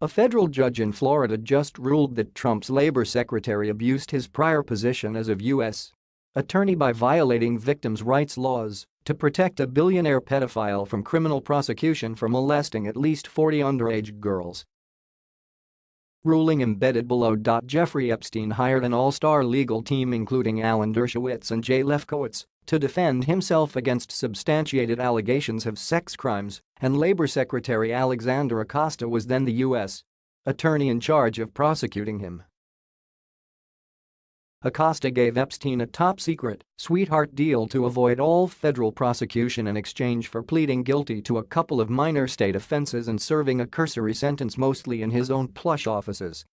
A federal judge in Florida just ruled that Trump's labor secretary abused his prior position as a U.S. attorney by violating victims' rights laws to protect a billionaire pedophile from criminal prosecution for molesting at least 40 underage girls. Ruling embedded below. Jeffrey Epstein hired an all-star legal team including Alan Dershowitz and Jay Lefkowitz to defend himself against substantiated allegations of sex crimes, and Labor Secretary Alexander Acosta was then the U.S. attorney in charge of prosecuting him. Acosta gave Epstein a top-secret, sweetheart deal to avoid all federal prosecution in exchange for pleading guilty to a couple of minor state offenses and serving a cursory sentence mostly in his own plush offices.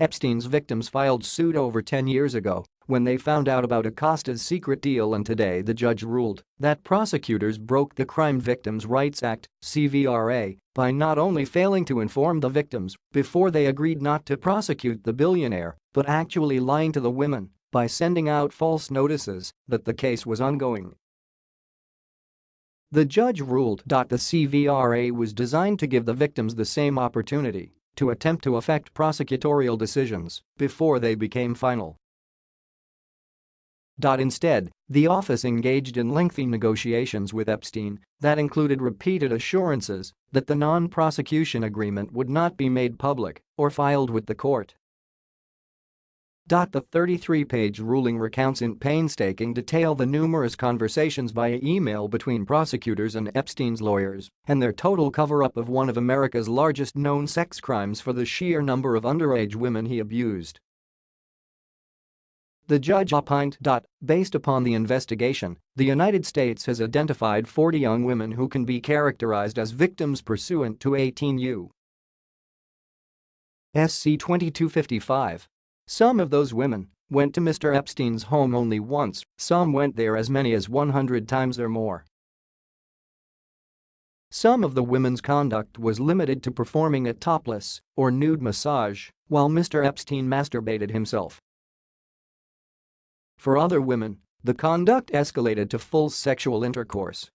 Epstein's victims filed suit over 10 years ago when they found out about Acosta's secret deal and today the judge ruled that prosecutors broke the Crime Victims' Rights Act CVRA, by not only failing to inform the victims before they agreed not to prosecute the billionaire, but actually lying to the women by sending out false notices that the case was ongoing. The judge ruled that the CVRA was designed to give the victims the same opportunity to attempt to affect prosecutorial decisions before they became final. Instead, the office engaged in lengthy negotiations with Epstein that included repeated assurances that the non-prosecution agreement would not be made public or filed with the court. The 33-page ruling recounts in painstaking detail the numerous conversations via email between prosecutors and Epstein's lawyers and their total cover-up of one of America's largest known sex crimes for the sheer number of underage women he abused. The judge opined. Based upon the investigation, the United States has identified 40 young women who can be characterized as victims pursuant to 18 U. SC 2255. Some of those women went to Mr. Epstein's home only once, some went there as many as 100 times or more. Some of the women's conduct was limited to performing a topless or nude massage while Mr. Epstein masturbated himself. For other women, the conduct escalated to full sexual intercourse.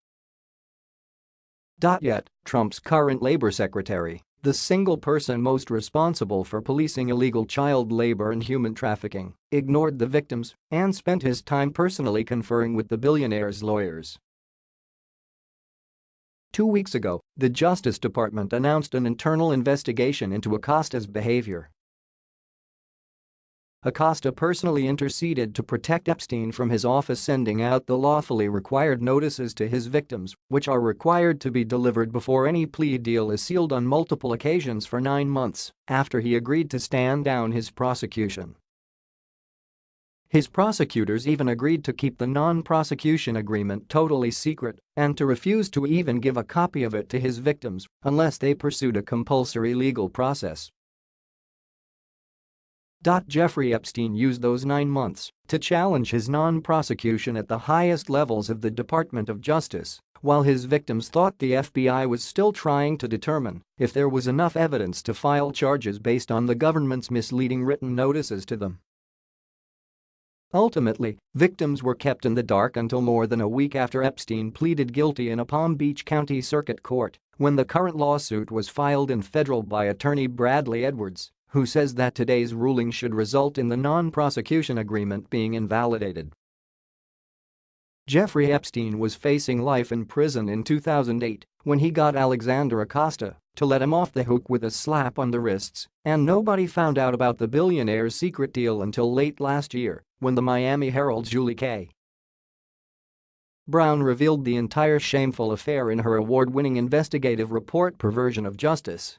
Yet, Trump's current labor secretary, the single person most responsible for policing illegal child labor and human trafficking, ignored the victims and spent his time personally conferring with the billionaire's lawyers. Two weeks ago, the Justice Department announced an internal investigation into Acosta's behavior Acosta personally interceded to protect Epstein from his office sending out the lawfully required notices to his victims, which are required to be delivered before any plea deal is sealed on multiple occasions for nine months after he agreed to stand down his prosecution. His prosecutors even agreed to keep the non-prosecution agreement totally secret and to refuse to even give a copy of it to his victims unless they pursued a compulsory legal process. Jeffrey Epstein used those nine months to challenge his non-prosecution at the highest levels of the Department of Justice, while his victims thought the FBI was still trying to determine if there was enough evidence to file charges based on the government's misleading written notices to them. Ultimately, victims were kept in the dark until more than a week after Epstein pleaded guilty in a Palm Beach County Circuit Court when the current lawsuit was filed in federal by attorney Bradley Edwards who says that today's ruling should result in the non-prosecution agreement being invalidated. Jeffrey Epstein was facing life in prison in 2008 when he got Alexander Acosta to let him off the hook with a slap on the wrists, and nobody found out about the billionaire's secret deal until late last year when the Miami Herald's Julie K. Brown revealed the entire shameful affair in her award-winning investigative report Perversion of Justice.